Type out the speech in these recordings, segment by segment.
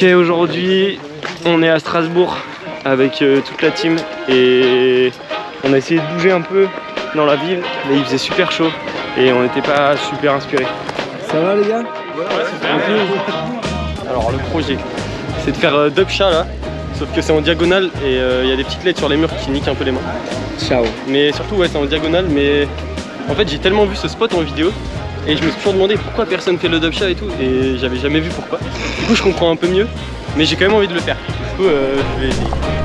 Ok, aujourd'hui, on est à Strasbourg avec euh, toute la team et on a essayé de bouger un peu dans la ville, mais il faisait super chaud et on n'était pas super inspirés. Ça va les gars? Alors le projet, c'est de faire euh, chat là, sauf que c'est en diagonale et euh, il y a des petites lettres sur les murs qui niquent un peu les mains. Ciao. Mais surtout ouais c'est en diagonale mais en fait j'ai tellement vu ce spot en vidéo et je me suis toujours demandé pourquoi personne fait le dub chat et tout et j'avais jamais vu pourquoi. Du coup je comprends un peu mieux mais j'ai quand même envie de le faire. Du coup euh, je vais essayer.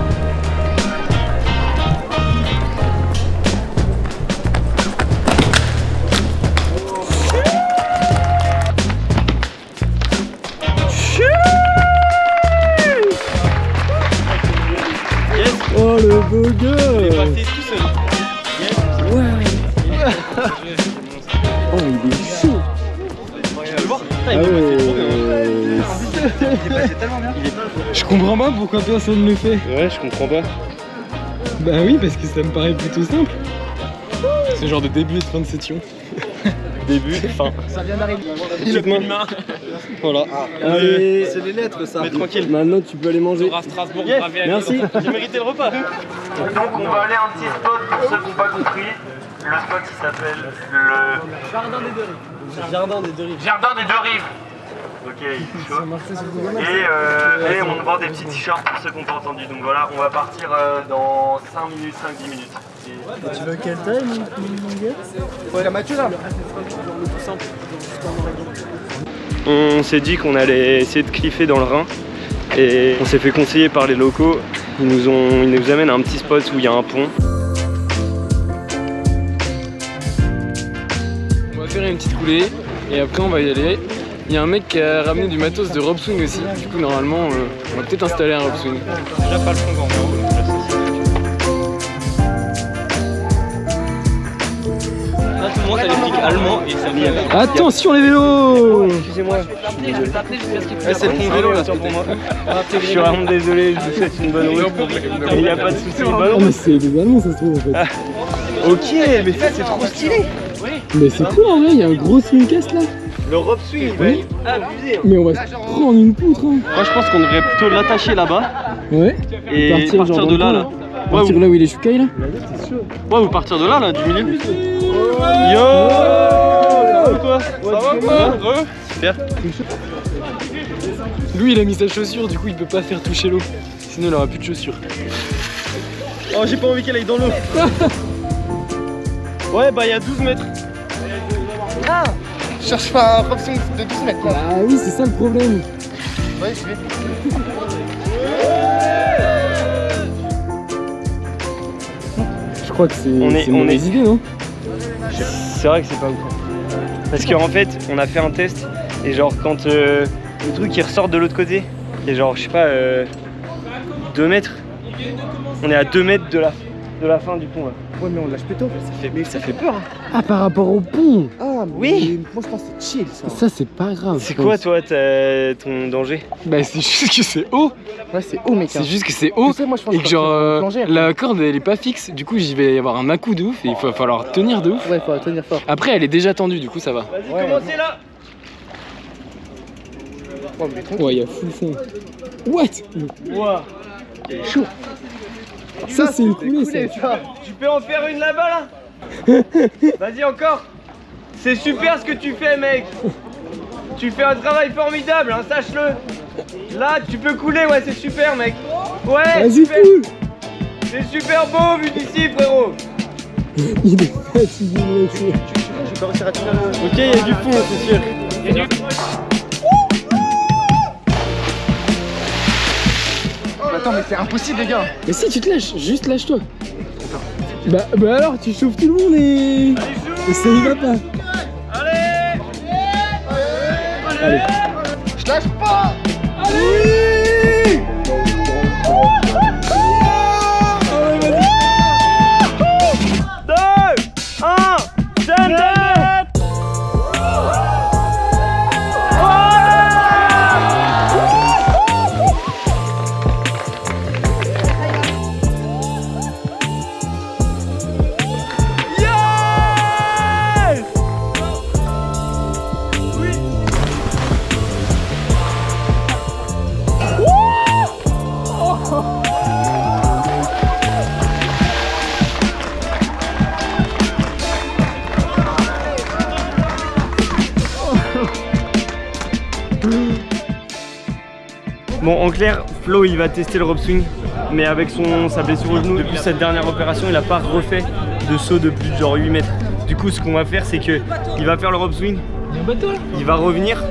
Comprends pas pourquoi personne ne le fait Ouais je comprends pas. Bah oui parce que ça me paraît plutôt simple C'est genre de début et de fin de session Début, fin. Ça vient d'arriver. Petite main. Voilà. Allez C'est les lettres ça. Mais tranquille. Maintenant tu peux aller manger Strasbourg, Yes. Merci J'ai mérité le repas. Donc on va aller à un petit spot pour ceux qui n'ont pas compris. Le spot il s'appelle le Jardin des deux rives. Jardin des deux rives. Jardin des deux rives. Ok, il est chaud. Et, euh, et on vend des petits t-shirts pour ceux qui n'ont pas entendu. Donc voilà, on va partir euh, dans 5 minutes, 5-10 minutes. Et- Tu veux quelle taille mon Ouais la mature là. On s'est dit qu'on allait essayer de cliffer dans le Rhin et on s'est fait conseiller par les locaux. Ils nous, ont, ils nous amènent à un petit spot où il y a un pont. On va faire une petite coulée et après on va y aller. Il y a un mec qui a ramené du matos de rope swing aussi. Du coup normalement euh, on va peut-être installer un rope swing. Déjà pas le fond. Là tout le monde et ça a Attention les vélos Excusez-moi. Ouais, c'est le pont vélo là, pour moi. Je suis vraiment désolé, je vous souhaite une bonne route. Il n'y a pas de soucis. Oh non. mais c'est des Allemands ça se trouve en fait. Ok, mais ça c'est trop stylé. Mais c'est cool en vrai, il y a un gros swingcast là. Le rope swing, il va être abusé. hein. Mais on va se prendre une poutre hein. Moi je pense qu'on devrait plutôt l'attacher là-bas Ouais. et Partir partir, genre de là là. Ouais, Partir ou, là où il est Shukai là. ouais, ou partir de là là, du milieu. Yo Ça va quoi Ça va quoi Super. Lui il a mis sa chaussure du coup il peut pas faire toucher l'eau. Sinon il aura plus de chaussures. Oh j'ai pas envie qu'elle aille dans l'eau. ouais bah il y a 12 mètres. Je cherche pas un option de 12 mètres là. Ah oui c'est ça le problème. Ouais, je vais. Je crois que c'est On est- on est- idée non? C'est vrai que c'est pas ouf. Parce qu'en fait on a fait un test et genre quand euh, le truc il ressort de l'autre côté, et genre je sais pas 2 mètres. On est à 2 mètres de la, de la fin du pont là. Ouais, mais on lâche plutôt. Ça fait, mais ça fait peur. hein. Ah par rapport au pont Ah, Oui. mais Moi je pense que c'est chill ça. Ça c'est pas grave. C'est quoi toi ton danger? Bah c'est juste que c'est haut. Ouais, c'est haut, mec. C'est juste que c'est haut. Tu sais, moi je pense Et que genre euh, plonger, la corde elle est pas fixe, du coup j'y vais y avoir un à-coup de ouf et il va falloir tenir de ouf. Ouais, faut tenir fort. Après elle est déjà tendue du coup ça va. Vas-y Ouais. commencez là Oh, mais. Ouais il y a full fond. What? Ouah. Ça c'est une coulée ça. tu vois. Tu peux en faire une là-bas là? Vas-y encore C'est super ce que tu fais mec Tu fais un travail formidable, hein, sache-le Là tu peux couler, ouais c'est super mec Ouais Vas-y super. cool C'est super beau vu d'ici frérot Il est fatigué le mec. Je vais pas réussir à tenir le. Ok, il y a du fond c'est sûr Attends, mais c'est impossible, les gars. Mais si tu te lâches, juste lâche-toi. Bah, bah alors tu chauffes tout le monde et... et ça y va pas. Allez. Je lâche pas. Bon, en clair, Flo il va tester le rope swing, mais avec son, sa blessure au genou, depuis cette dernière opération, il a pas refait de saut de plus de genre 8 mètres. Du coup, ce qu'on va faire, c'est que il va faire le rope swing, il va revenir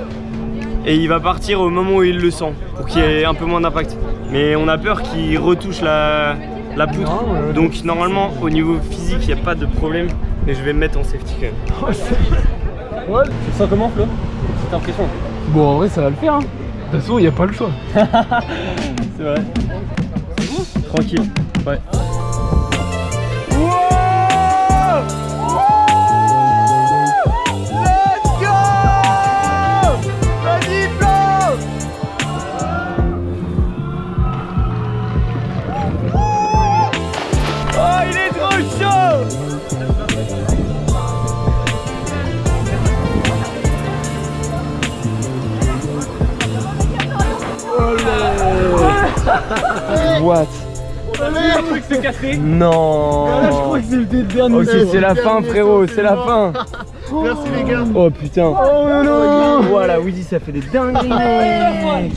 et il va partir au moment où il le sent pour qu'il y ait un peu moins d'impact. Mais on a peur qu'il retouche la, la poutre. Donc normalement, au niveau physique, il n'y a pas de problème. Mais je vais me mettre en safety quand même. Ouais, tu te sens comment Flo? T'as l'impression Bon, en vrai, ça va le faire. Hein. De toute façon, il n'y a pas le choix. C'est vrai. Tranquille. Ouais. What Le truc s'est cassé Non Là, je crois que c'était le dernier. Ok, c'est la fin frérot, c'est la fin Merci les gars. Oh putain Oh non Voilà, Woody ça fait des dingueries mec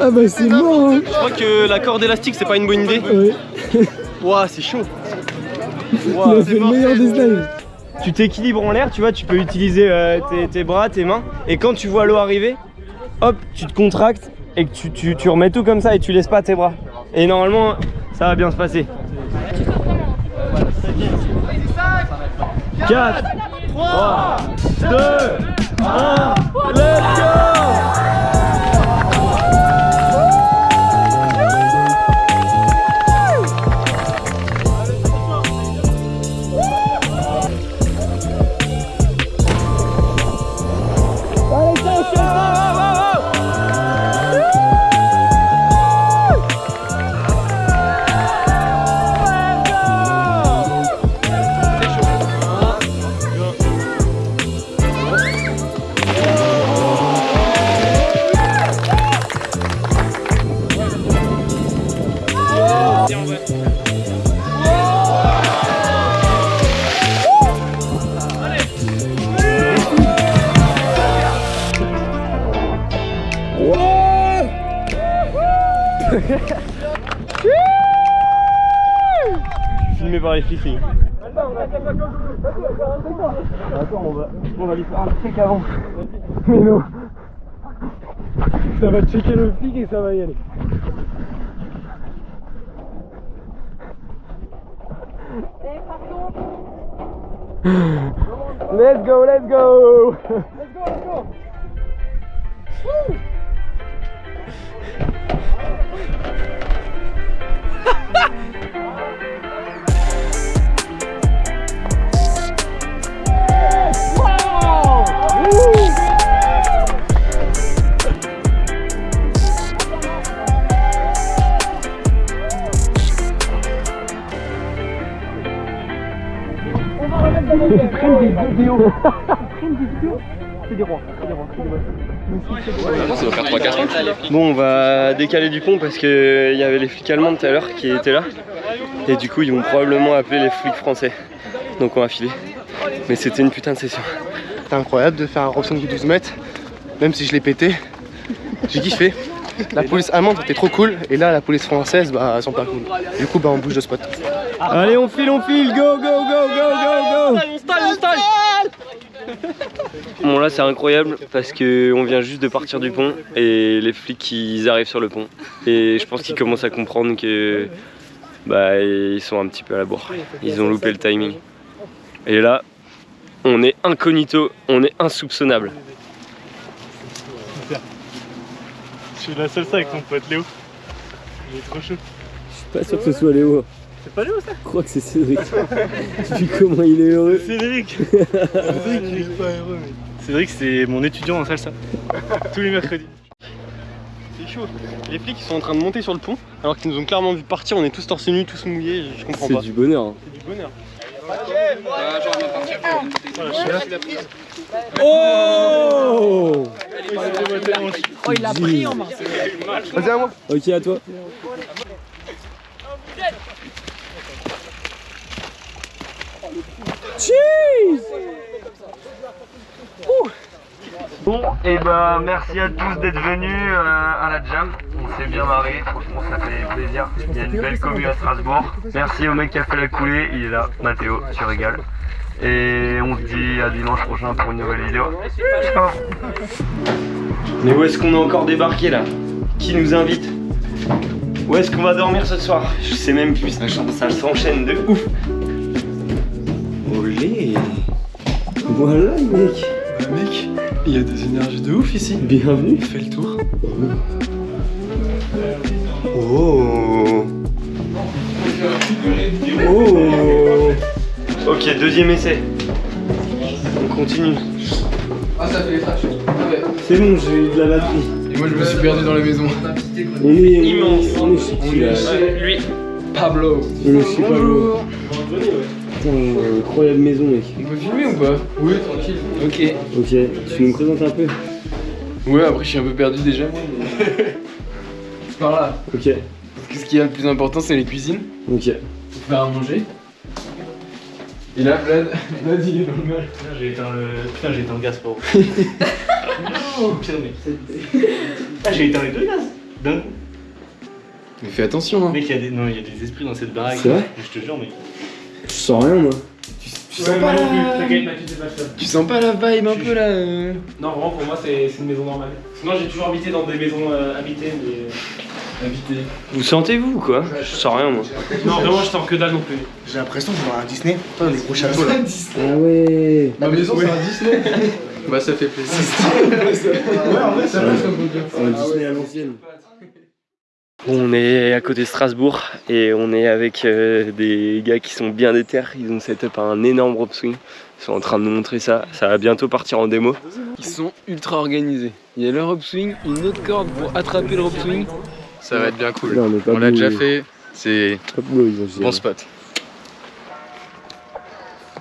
Ah bah c'est mort hein. Je crois que la corde élastique c'est pas une bonne idée. Ouais. Ouah, c'est chaud. Fait le meilleur des slimes. Tu t'équilibres en l'air, tu vois, tu peux utiliser euh, tes, tes bras, tes mains Et quand tu vois l'eau arriver, hop, tu te contractes et que tu, remets tout comme ça et tu laisses pas tes bras. Et normalement, ça va bien se passer. 4 3 2 1 Let's go Flics. Attends, on va, on va lui faire un truc avant. Mais non. Ça va checker le flic et ça va y aller. Let's go, let's go Bon, on va décaler du pont parce qu'il y avait les flics allemands tout à l'heure qui étaient là. Et du coup, ils vont probablement appeler les flics français. Donc on va filer. Mais c'était une putain de session. C'était incroyable de faire un swing du 12 mètres, même si je l'ai pété. J'ai kiffé. La police allemande était trop cool, et là la police française, bah, elles sont pas cool. Du coup, bah, on bouge de spot. Allez, on file, on file, go, go, go, go, go, go Bon là c'est incroyable parce que on vient juste de partir du pont et les flics ils arrivent sur le pont et je pense qu'ils commencent à comprendre que bah ils sont un petit peu à la bourre. Ils ont loupé le timing. Et là on est incognito, on est insoupçonnable. Je suis la seule ça avec mon pote Léo. Il est trop chaud. Je suis pas sûr que ce soit Léo. C'est pas Léo ça Je crois que c'est Cédric. Vu comment il est heureux. Cédric Cédric il est pas heureux mais... Cédric c'est mon étudiant en salsa. Tous les mercredis. C'est chaud. Les flics ils sont en train de monter sur le pont alors qu'ils nous ont clairement vu partir, on est tous torse nu, tous mouillés, je comprends C'est pas. du bonheur. hein. C'est du bonheur. Oh Oh il l'a pris en main Vas-y à moi Ok à toi. Cheese Bon, et ben merci à tous d'être venus euh, à la jam. On s'est bien marré, franchement ça fait plaisir. Il y a une belle commune à Strasbourg. Merci au mec qui a fait la coulée, il est là, Mathéo, tu régales. Et on se dit à dimanche prochain pour une nouvelle vidéo. Ciao Mais où est-ce qu'on a encore débarqué là? Qui nous invite? Où est-ce qu'on va dormir ce soir? Je sais même plus, ça, ça s'enchaîne de ouf. Olé Voilà mec mec, il y a des énergies de ouf ici. Bienvenue Fais le tour. Oh Oh Ok, deuxième essai. On continue. Ah, ça fait les flashs. C'est bon, j'ai eu de la batterie. Et moi, je me suis perdu dans la maison. On est immense. On est chez qui, là lui. Pablo. Chez Pablo. Putain, incroyable maison mec. On peut filmer ou pas? Oui, tranquille. Ok. Ok, tu nous présentes un peu? Ouais, après, je suis un peu perdu déjà, moi. mais- par là. Ok, Ce qui est le plus important, c'est les cuisines? ok. Pour faire à manger? Et là, Vlad, Vlad, il est dans le mal. Putain, j'ai éteint le. Putain, j'ai éteint le gaz, pour Pire, mec. Ah, j'ai éteint les deux gaz D'un coup. Mais fais attention, hein. Mec, il y, a des... non, il y a des esprits dans cette baraque. C'est vrai? Je te jure, mec. Je sens rien moi. Tu sens pas la... Tu sens pas la vibe un peu là euh Non, vraiment, pour moi, c'est une maison normale. Sinon, j'ai toujours habité dans des maisons euh, habitées, mais. euh, Invité. Vous sentez-vous ou quoi Je sens rien moi. Non, vraiment, je sens que dalle non plus. J'ai l'impression de voir un Disney. Putain, les gros châteaux là. Ah ouais Ma maison, c'est un Disney Bah, ça fait plaisir. ouais, en vrai, ça passe comme Un Disney à l'ancienne. On est à côté de Strasbourg et on est avec euh, des gars qui sont bien déter. Ils ont set up un énorme rope swing. Ils sont en train de nous montrer ça. Ça va bientôt partir en démo. Ils sont ultra organisés. Il y a le rope swing, une autre corde pour attraper le rope swing. Ça va être bien cool. On l'a déjà fait, c'est bon spot.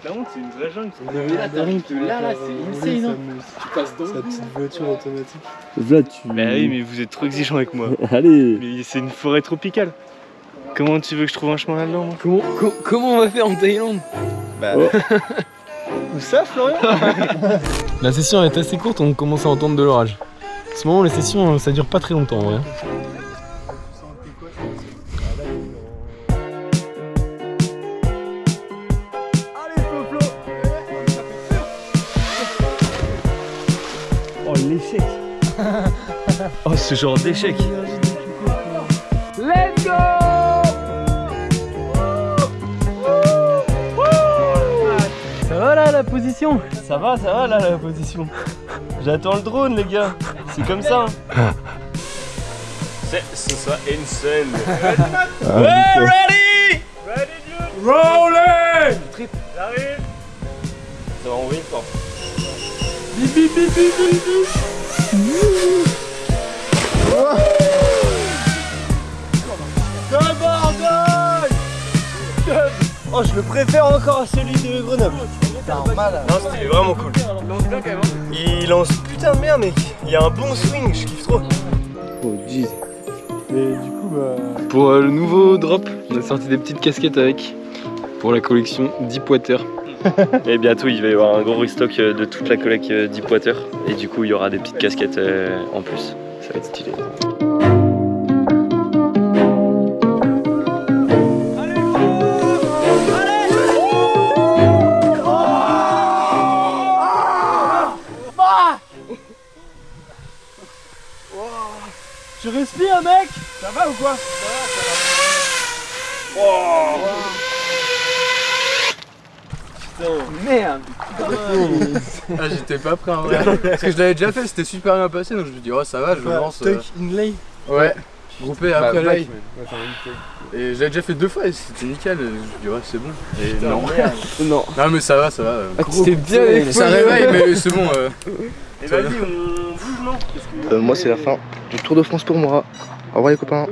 La honte, c'est une vraie jungle. Mais là, t'arrives de là, là, c'est insane. hein. Tu passes dans Sa petite voiture automatique. Vlad, tu. Bah oui, mais vous êtes trop exigeant avec moi. Allez Mais c'est une forêt tropicale. Comment tu veux que je trouve un chemin là-dedans moi? Comment, co- comment on va faire en Thaïlande? Où ça, Florian? La session est assez courte, on commence à entendre de l'orage. En ce moment, les sessions, ça dure pas très longtemps en ce genre d'échec Let's go Ça va là la position? Ça va, ça va là la position. J'attends le drone, les gars. C'est comme ça. hein. Ce soit insane. Ouais, ready? Rolling Ça va envoyer fort. Oh, je le préfère encore à celui de Grenoble. Non, c'était vraiment cool. Il lance putain de bien, mec. Il y a un bon swing, je kiffe trop. Oh, jeez. Mais du coup, bah. Pour euh, le nouveau drop, on a sorti des petites casquettes avec pour la collection Deepwater. Et bientôt, il va y avoir un gros restock euh, de toute la collecte euh, Deepwater. Et du coup, il y aura des petites casquettes euh, en plus. Ça va être. Pas prêt en vrai. Parce que je l'avais déjà fait, c'était super bien passé donc je me dis oh ça va, je me lance. euh, Tuck inlay. Ouais, groupé après Bah, l'œil. Et je l'avais déjà fait deux fois et c'était nickel. Je me dis ouais c'est bon. Et non. Non. Non mais ça va, ça va. euh. C'était bien Ça réveille mais c'est bon. euh. Et vas-y, on bouge, non? Euh, moi, c'est la fin du Tour de France pour moi. Au revoir, les copains.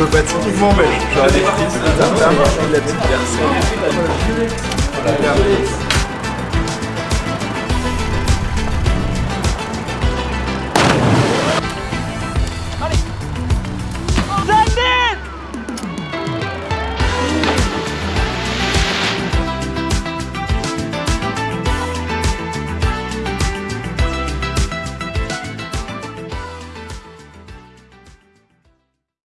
Compétitivement belge. J'aurais des petites, la petite personne.